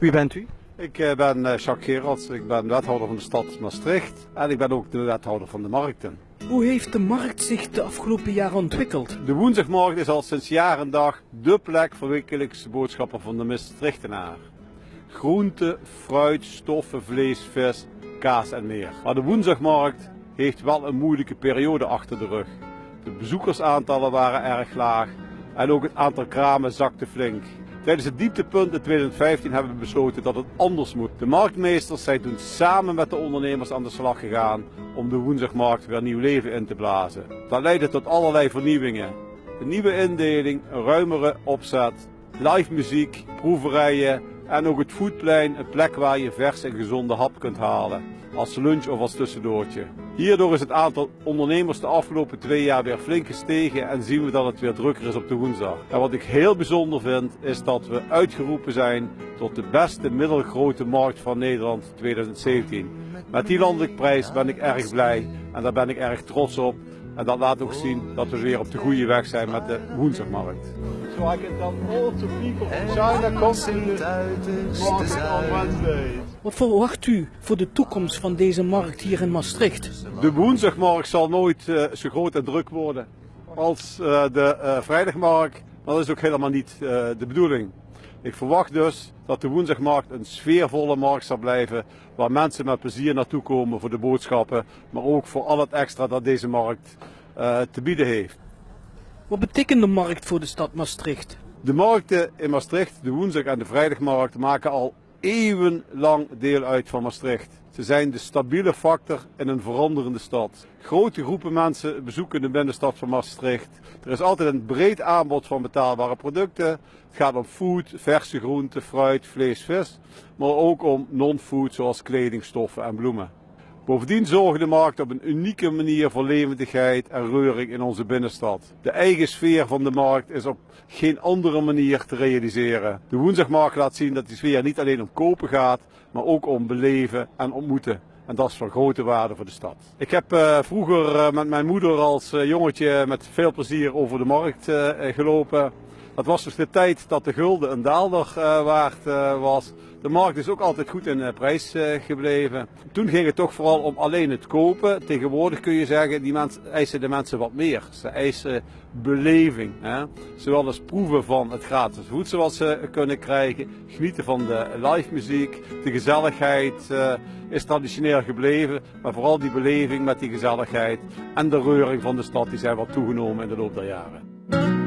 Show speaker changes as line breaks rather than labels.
Wie bent u?
Ik eh, ben eh, Jacques Gerards, ik ben wethouder van de stad Maastricht en ik ben ook de wethouder van de markten.
Hoe heeft de markt zich de afgelopen jaren ontwikkeld?
De woensdagmarkt is al sinds jaar en dag dé plek voor wekelijkse boodschappen van de Maastrichtenaar. Groente, fruit, stoffen, vlees, vis, kaas en meer. Maar de woensdagmarkt heeft wel een moeilijke periode achter de rug. De bezoekersaantallen waren erg laag en ook het aantal kramen zakte flink. Tijdens het dieptepunt in 2015 hebben we besloten dat het anders moet. De marktmeesters zijn toen samen met de ondernemers aan de slag gegaan om de woensdagmarkt weer nieuw leven in te blazen. Dat leidde tot allerlei vernieuwingen. Een nieuwe indeling, een ruimere opzet, live muziek, proeverijen en ook het foodplein, een plek waar je vers en gezonde hap kunt halen. Als lunch of als tussendoortje. Hierdoor is het aantal ondernemers de afgelopen twee jaar weer flink gestegen en zien we dat het weer drukker is op de woensdag. En wat ik heel bijzonder vind is dat we uitgeroepen zijn tot de beste middelgrote markt van Nederland 2017. Met die landelijke prijs ben ik erg blij en daar ben ik erg trots op. En dat laat ook zien dat we weer op de goede weg zijn met de woensdagmarkt. So I can tell all the people from China come to the market on Wednesday.
Wat verwacht u voor de toekomst van deze markt hier in Maastricht?
De woensdagmarkt zal nooit uh, zo groot en druk worden als uh, de uh, vrijdagmarkt. Maar dat is ook helemaal niet de bedoeling. Ik verwacht dus dat de woensdagmarkt een sfeervolle markt zal blijven, waar mensen met plezier naartoe komen voor de boodschappen, maar ook voor al het extra dat deze markt uh, te bieden heeft.
Wat betekent de markt voor de stad Maastricht?
De markten in Maastricht, de woensdag en de vrijdagmarkt, maken al eeuwenlang deel uit van Maastricht. Ze zijn de stabiele factor in een veranderende stad. Grote groepen mensen bezoeken de binnenstad van Maastricht. Er is altijd een breed aanbod van betaalbare producten. Het gaat om food, verse groenten, fruit, vlees, vis. Maar ook om non-food zoals kledingstoffen en bloemen. Bovendien zorgt de markt op een unieke manier voor levendigheid en reuring in onze binnenstad. De eigen sfeer van de markt is op geen andere manier te realiseren. De woensdagmarkt laat zien dat die sfeer niet alleen om kopen gaat, maar ook om beleven en ontmoeten. En dat is van grote waarde voor de stad. Ik heb uh, vroeger uh, met mijn moeder als uh, jongetje met veel plezier over de markt gelopen. Dat was dus de tijd dat de gulden een daalder waard was. De markt is ook altijd goed in uh, prijs gebleven. Toen ging het toch vooral om alleen het kopen. Tegenwoordig kun je zeggen, die mensen, eisen de mensen wat meer. Ze eisen beleving. Hè? Zowel als proeven van het gratis voedsel wat ze kunnen krijgen. Genieten van de live muziek. De gezelligheid is traditioneel gebleven. Maar vooral die beleving met die gezelligheid en de reuring van de stad die zijn wat toegenomen in de loop der jaren.